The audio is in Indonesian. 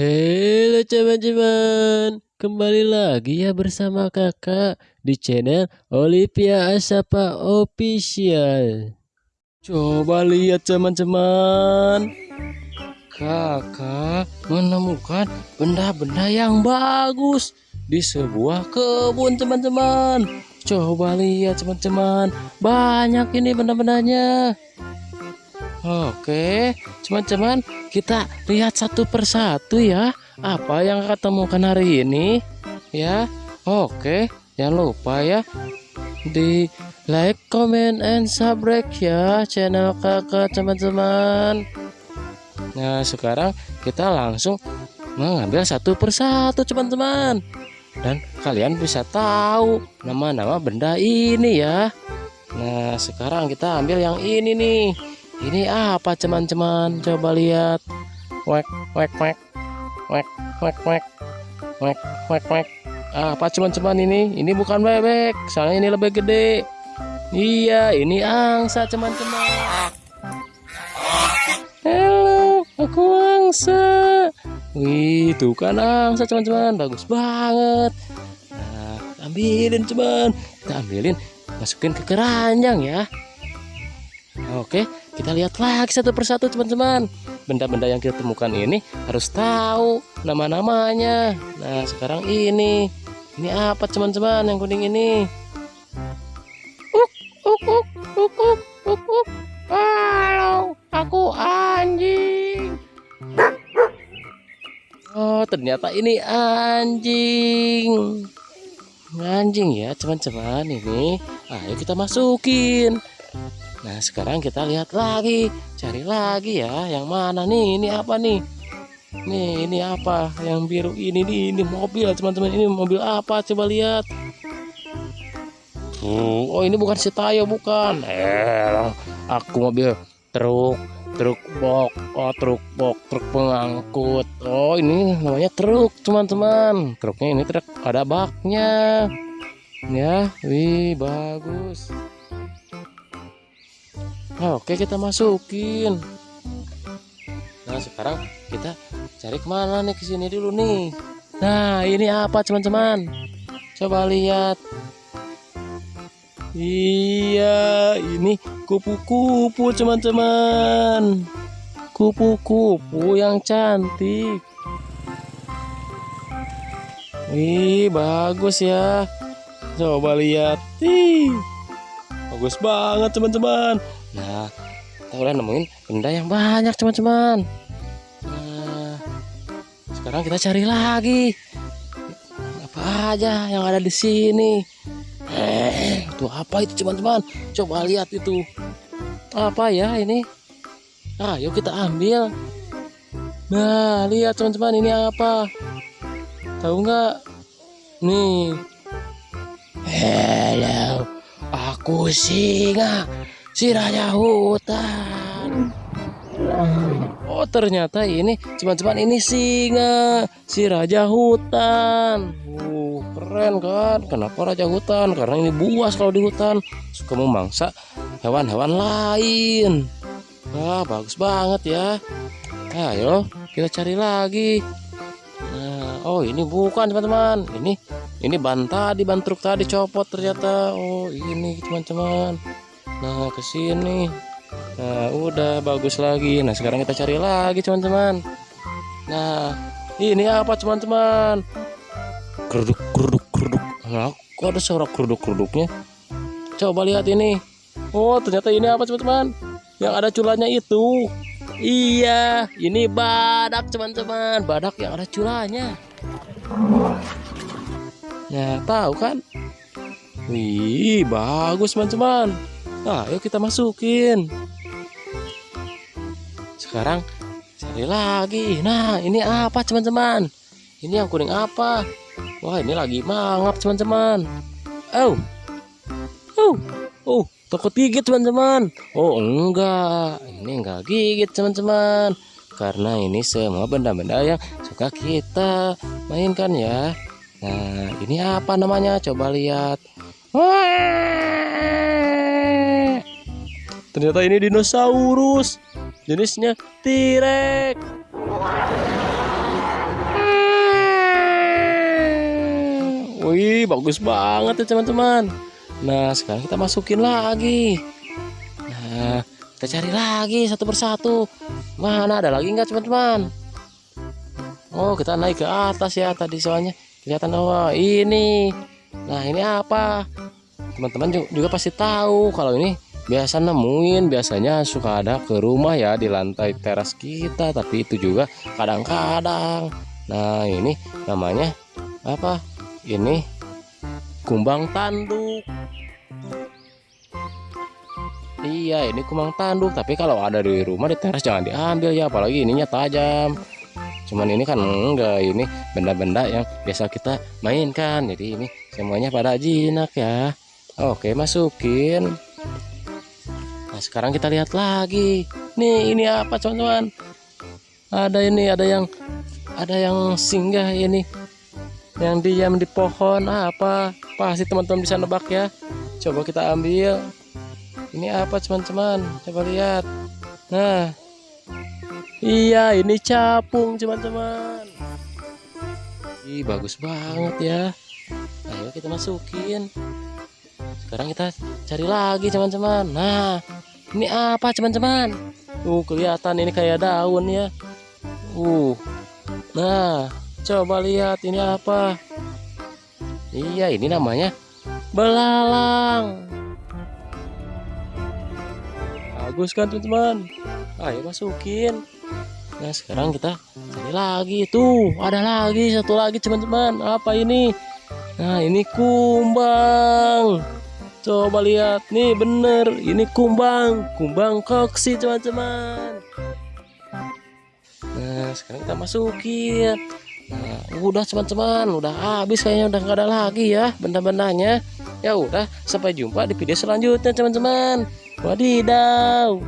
Halo teman-teman, kembali lagi ya bersama kakak di channel Olivia Asapa Official. Coba lihat teman-teman, kakak menemukan benda-benda yang bagus di sebuah kebun teman-teman. Coba lihat teman-teman, banyak ini benda-bendanya. Oke, teman-teman, kita lihat satu persatu ya. Apa yang kakak temukan hari ini? Ya, oke, jangan lupa ya di like, comment, and subscribe ya channel kakak teman-teman. Nah, sekarang kita langsung mengambil satu persatu teman-teman. Dan kalian bisa tahu nama-nama benda ini ya. Nah, sekarang kita ambil yang ini nih. Ini apa teman-teman? Coba lihat. Wek wek wek. Wek wek wek. Wek wek wek. Apa teman-teman ini? Ini bukan bebek, soalnya ini lebih gede. Iya, ini angsa teman-teman. Halo, aku angsa. Wih, tuh kan angsa teman-teman, bagus banget. Nah, ambilin teman, kita ambilin, masukin ke keranjang ya. Oke, kita lihat lagi satu persatu teman-teman. Benda-benda yang kita temukan ini harus tahu nama-namanya. Nah, sekarang ini. Ini apa teman-teman yang kuning ini? Uk, uk, uk, uk, uk, uk, uk. Halo, aku anjing. Oh, ternyata ini anjing. Anjing ya, teman-teman ini. Ayo kita masukin. Nah sekarang kita lihat lagi. Cari lagi ya Yang mana nih? Ini apa nih? Nih ini apa? Yang biru ini nih Ini mobil teman-teman. Ini mobil apa? Coba lihat. Oh ini bukan si Tayo bukan. Eh Aku mobil Truk Truk bok. Oh truk bok Truk pengangkut. Oh ini namanya truk teman-teman. Truknya ini truk Ada baknya. Ya Wih bagus Oke kita masukin. Nah sekarang kita cari ke mana nih ke sini dulu nih. Nah ini apa teman-teman? Coba lihat. Iya ini kupu-kupu teman-teman. Kupu-kupu yang cantik. Wih bagus ya. Coba lihat. Ih, bagus banget teman-teman. Nah, kita udah nemuin benda yang banyak teman-teman. Nah, sekarang kita cari lagi. Apa aja yang ada di sini? Eh, itu apa itu teman-teman? Coba lihat itu. Apa ya ini? Ayo kita ambil. Nah, lihat teman-teman ini apa? Tahu nggak? Nih. Hello, aku singa si raja hutan. Oh ternyata ini teman-teman ini singa si raja hutan. Uh, keren kan? Kenapa raja hutan? Karena ini buas kalau di hutan suka memangsa hewan-hewan lain. Wah bagus banget ya. Ayo kita cari lagi. Nah, oh ini bukan teman-teman. Ini ini ban tadi ban truk tadi copot ternyata. Oh ini teman-teman. Nah, ke sini. Nah, udah bagus lagi. Nah, sekarang kita cari lagi, teman-teman. Nah, ini apa, teman-teman? Keruduk, keruduk, keruduk. Nah, kok ada suara keruduk-keruduknya? Coba lihat ini. Oh, ternyata ini apa, teman-teman? Yang ada culanya itu. Iya, ini badak, teman-teman. Badak yang ada culanya. Nah, tahu kan? Wih, bagus, teman-teman. Nah, ayo kita masukin. Sekarang cari lagi. Nah, ini apa teman-teman? Ini yang kuning apa? Wah, ini lagi mangap teman-teman. Oh, oh, oh, takut gigit teman-teman. Oh, enggak, ini enggak gigit teman-teman. Karena ini semua benda-benda yang suka kita mainkan ya. Nah, ini apa namanya? Coba lihat. Wah! Ternyata ini dinosaurus. Jenisnya T-Rex. Wih, bagus banget ya teman-teman. Nah, sekarang kita masukin lagi. Nah, kita cari lagi satu persatu. Mana ada lagi nggak teman-teman? Oh, kita naik ke atas ya tadi soalnya. Kelihatan oh ini. Nah, ini apa? Teman-teman juga pasti tahu kalau ini biasa nemuin biasanya suka ada ke rumah ya di lantai teras kita tapi itu juga kadang-kadang. Nah ini namanya apa? Ini kumbang tanduk. Iya ini kumbang tanduk tapi kalau ada di rumah di teras jangan diambil ya apalagi ininya tajam. Cuman ini kan enggak ini benda-benda yang biasa kita mainkan. Jadi ini semuanya pada jinak ya. Oke masukin Nah, sekarang kita lihat lagi. Nih, ini apa, teman-teman? Ada ini, ada yang ada yang singgah ini. Yang diam di pohon apa? Pasti teman-teman bisa nebak ya. Coba kita ambil. Ini apa, teman-teman? Coba lihat. Nah. Iya, ini capung, teman-teman. Ih, bagus banget ya. Ayo kita masukin sekarang kita cari lagi teman-teman nah ini apa teman-teman? Uh kelihatan ini kayak daun ya. Uh nah coba lihat ini apa. Iya ini namanya belalang. Bagus kan teman-teman? Ayo masukin. Nah sekarang kita cari lagi. Tuh ada lagi satu lagi teman-teman. Apa ini? Nah ini kumbang Coba lihat nih bener ini kumbang kumbang koksi teman-teman? Nah sekarang kita masukin Nah udah teman-teman udah habis kayaknya udah nggak ada lagi ya benda-bendanya. Ya udah sampai jumpa di video selanjutnya teman-teman. Wadidaw